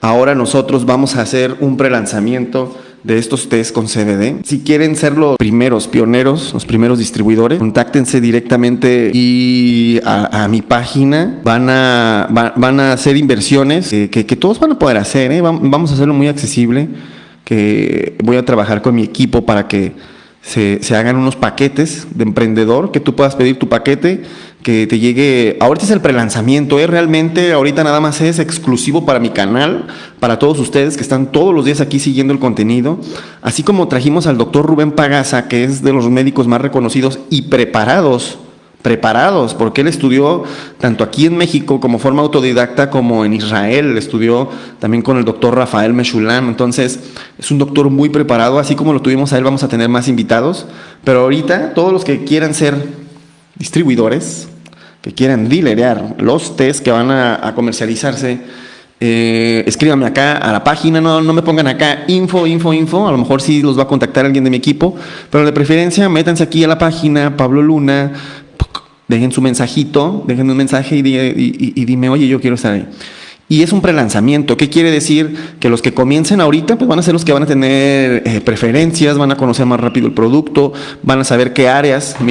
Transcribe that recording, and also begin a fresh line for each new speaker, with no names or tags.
Ahora nosotros vamos a hacer un prelanzamiento de estos test con CBD. Si quieren ser los primeros pioneros, los primeros distribuidores, contáctense directamente y a, mi página. Van a, va- van a hacer inversiones que, todos van a poder hacer. ¿eh? Vam- Vamos a hacerlo muy accesible. Que voy a trabajar con mi equipo para que se, se hagan unos paquetes de emprendedor, que tú puedas pedir tu paquete, que te llegue, ahorita es el prelanzamiento, ¿eh? realmente ahorita nada más es exclusivo para mi canal, para todos ustedes que están todos los días aquí siguiendo el contenido, así como trajimos al doctor Rubén Pagaza, que es de los médicos más reconocidos y preparados preparados, porque él estudió tanto aquí en México como forma autodidacta como en Israel, estudió también con el doctor Rafael Meshulam, entonces es un doctor muy preparado, así como lo tuvimos a él, vamos a tener más invitados, pero ahorita todos los que quieran ser distribuidores, que quieran dilerear los test que van a, comercializarse, eh, escríbanme acá a la página, no, no me pongan acá info, info, info, a lo mejor sí los va a contactar alguien de mi equipo, pero de preferencia métanse aquí a la página, Pablo Luna, dejen su mensajito, dejen un mensaje y dime, oye, yo quiero estar ahí. Y es un prelanzamiento. ¿Qué quiere decir? Que los que comiencen ahorita, pues van a ser los que van a tener eh, preferencias, van a conocer más rápido el producto, van a saber qué áreas. Miren,